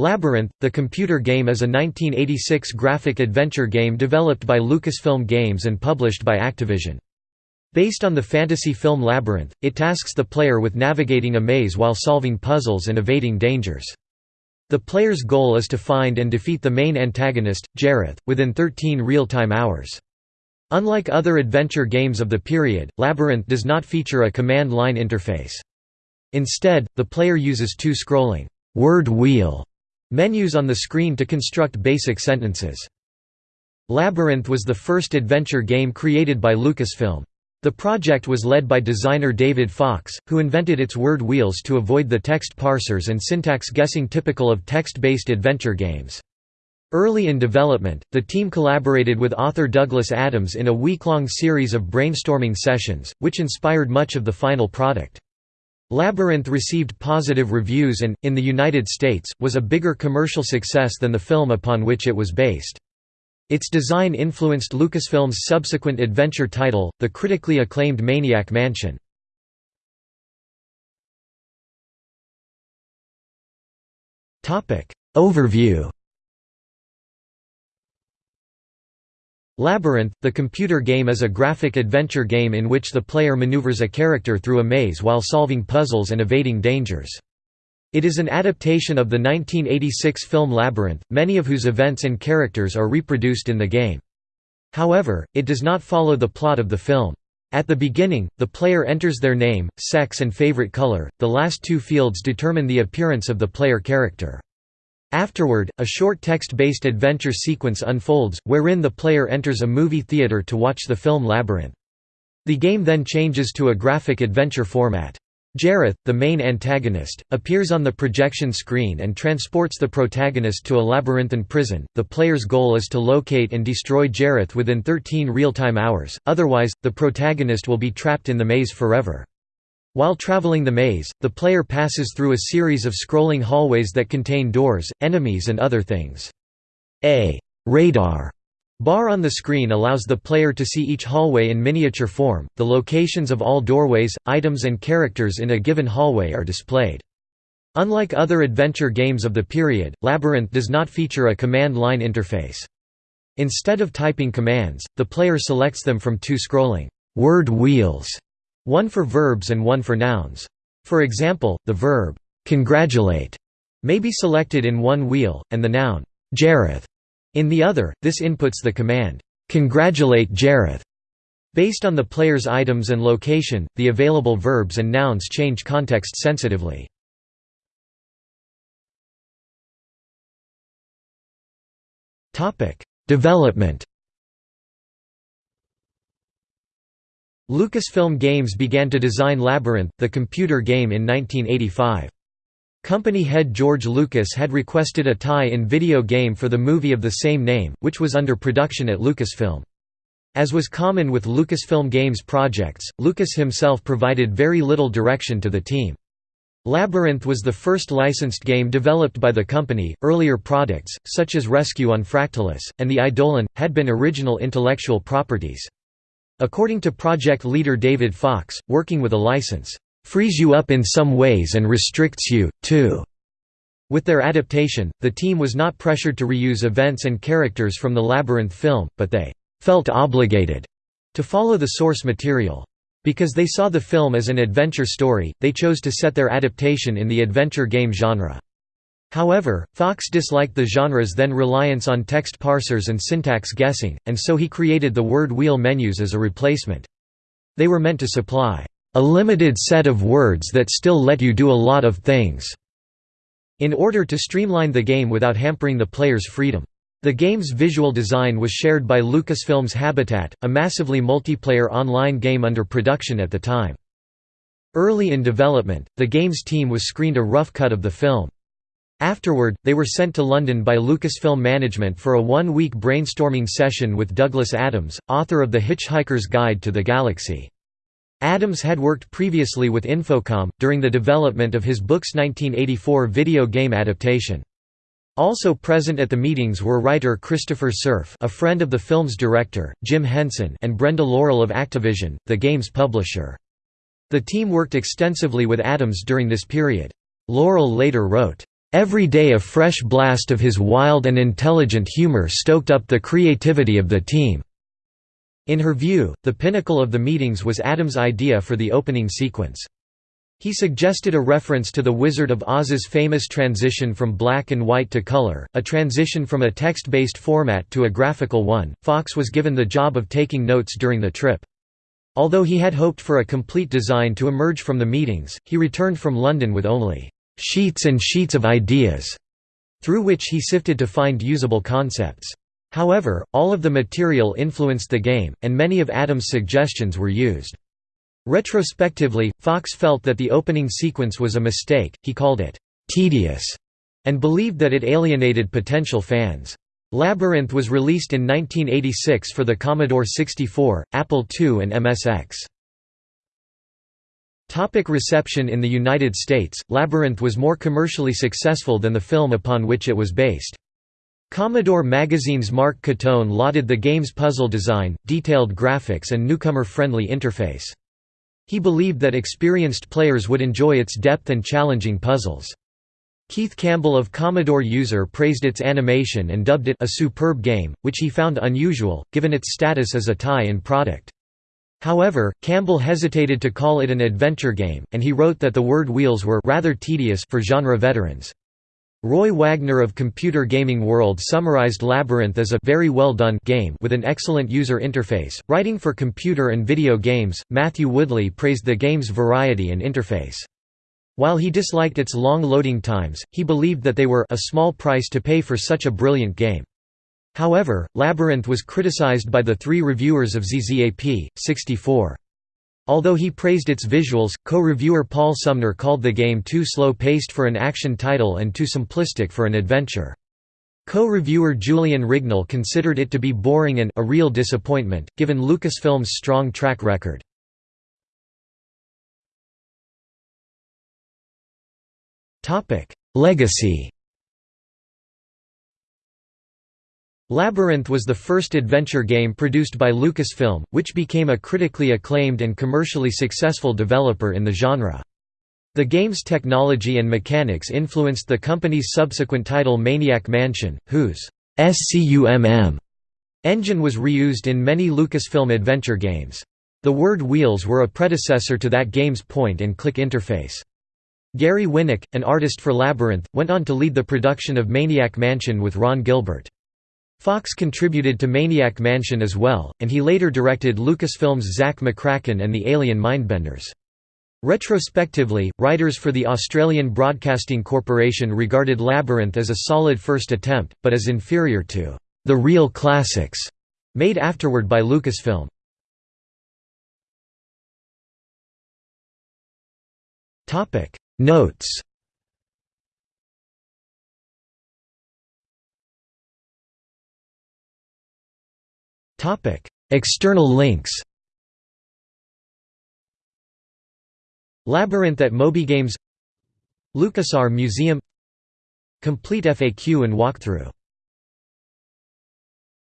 Labyrinth, the computer game is a 1986 graphic adventure game developed by Lucasfilm Games and published by Activision. Based on the fantasy film Labyrinth, it tasks the player with navigating a maze while solving puzzles and evading dangers. The player's goal is to find and defeat the main antagonist, Jareth, within 13 real-time hours. Unlike other adventure games of the period, Labyrinth does not feature a command line interface. Instead, the player uses two scrolling word wheel Menus on the screen to construct basic sentences. Labyrinth was the first adventure game created by Lucasfilm. The project was led by designer David Fox, who invented its word wheels to avoid the text parsers and syntax guessing typical of text-based adventure games. Early in development, the team collaborated with author Douglas Adams in a week-long series of brainstorming sessions, which inspired much of the final product. Labyrinth received positive reviews and, in the United States, was a bigger commercial success than the film upon which it was based. Its design influenced Lucasfilm's subsequent adventure title, the critically acclaimed Maniac Mansion. Overview Labyrinth, the computer game is a graphic adventure game in which the player maneuvers a character through a maze while solving puzzles and evading dangers. It is an adaptation of the 1986 film Labyrinth, many of whose events and characters are reproduced in the game. However, it does not follow the plot of the film. At the beginning, the player enters their name, sex and favorite color, the last two fields determine the appearance of the player character. Afterward, a short text-based adventure sequence unfolds, wherein the player enters a movie theater to watch the film Labyrinth. The game then changes to a graphic adventure format. Jareth, the main antagonist, appears on the projection screen and transports the protagonist to a labyrinthine prison. The player's goal is to locate and destroy Jareth within 13 real-time hours, otherwise, the protagonist will be trapped in the maze forever. While traveling the maze, the player passes through a series of scrolling hallways that contain doors, enemies and other things. A radar bar on the screen allows the player to see each hallway in miniature form. The locations of all doorways, items and characters in a given hallway are displayed. Unlike other adventure games of the period, Labyrinth does not feature a command line interface. Instead of typing commands, the player selects them from two scrolling word wheels one for verbs and one for nouns. For example, the verb, congratulate, may be selected in one wheel, and the noun, Jareth, in the other. This inputs the command, congratulate Jareth. Based on the player's items and location, the available verbs and nouns change context sensitively. Development Lucasfilm Games began to design Labyrinth, the computer game in 1985. Company head George Lucas had requested a tie-in video game for the movie of the same name, which was under production at Lucasfilm. As was common with Lucasfilm Games projects, Lucas himself provided very little direction to the team. Labyrinth was the first licensed game developed by the company. Earlier products, such as Rescue on Fractalus, and the Eidolon, had been original intellectual properties. According to project leader David Fox, working with a license, "...frees you up in some ways and restricts you, too." With their adaptation, the team was not pressured to reuse events and characters from the Labyrinth film, but they "...felt obligated." to follow the source material. Because they saw the film as an adventure story, they chose to set their adaptation in the adventure game genre. However, Fox disliked the genre's then reliance on text parsers and syntax guessing, and so he created the word wheel menus as a replacement. They were meant to supply, "...a limited set of words that still let you do a lot of things." in order to streamline the game without hampering the player's freedom. The game's visual design was shared by Lucasfilm's Habitat, a massively multiplayer online game under production at the time. Early in development, the game's team was screened a rough cut of the film. Afterward, they were sent to London by Lucasfilm management for a one-week brainstorming session with Douglas Adams, author of The Hitchhiker's Guide to the Galaxy. Adams had worked previously with Infocom, during the development of his book's 1984 video game adaptation. Also present at the meetings were writer Christopher Cerf a friend of the film's director, Jim Henson and Brenda Laurel of Activision, the game's publisher. The team worked extensively with Adams during this period. Laurel later wrote, Every day a fresh blast of his wild and intelligent humor stoked up the creativity of the team." In her view, the pinnacle of the meetings was Adams' idea for the opening sequence. He suggested a reference to The Wizard of Oz's famous transition from black and white to color, a transition from a text-based format to a graphical one. Fox was given the job of taking notes during the trip. Although he had hoped for a complete design to emerge from the meetings, he returned from London with only sheets and sheets of ideas, through which he sifted to find usable concepts. However, all of the material influenced the game, and many of Adams' suggestions were used. Retrospectively, Fox felt that the opening sequence was a mistake, he called it «tedious» and believed that it alienated potential fans. Labyrinth was released in 1986 for the Commodore 64, Apple II and MSX. Topic reception In the United States, Labyrinth was more commercially successful than the film upon which it was based. Commodore Magazine's Mark Cotone lauded the game's puzzle design, detailed graphics and newcomer-friendly interface. He believed that experienced players would enjoy its depth and challenging puzzles. Keith Campbell of Commodore User praised its animation and dubbed it a superb game, which he found unusual, given its status as a tie-in product. However, Campbell hesitated to call it an adventure game, and he wrote that the word wheels were rather tedious for genre veterans. Roy Wagner of Computer Gaming World summarized Labyrinth as a very well done game with an excellent user interface. Writing for computer and video games, Matthew Woodley praised the game's variety and interface. While he disliked its long loading times, he believed that they were a small price to pay for such a brilliant game. However, Labyrinth was criticized by the three reviewers of ZZAP, 64. Although he praised its visuals, co-reviewer Paul Sumner called the game too slow-paced for an action title and too simplistic for an adventure. Co-reviewer Julian Rignall considered it to be boring and a real disappointment, given Lucasfilm's strong track record. Legacy Labyrinth was the first adventure game produced by Lucasfilm, which became a critically acclaimed and commercially successful developer in the genre. The game's technology and mechanics influenced the company's subsequent title Maniac Mansion, whose SCUMM engine was reused in many Lucasfilm adventure games. The word wheels were a predecessor to that game's point-and-click interface. Gary Winnick, an artist for Labyrinth, went on to lead the production of Maniac Mansion with Ron Gilbert. Fox contributed to Maniac Mansion as well, and he later directed Lucasfilm's Zak McKracken and the Alien Mindbenders. Retrospectively, writers for the Australian Broadcasting Corporation regarded Labyrinth as a solid first attempt, but as inferior to the real classics made afterward by Lucasfilm. Notes Topic: External links. Labyrinth at MobyGames LucasArts Museum Complete FAQ and walkthrough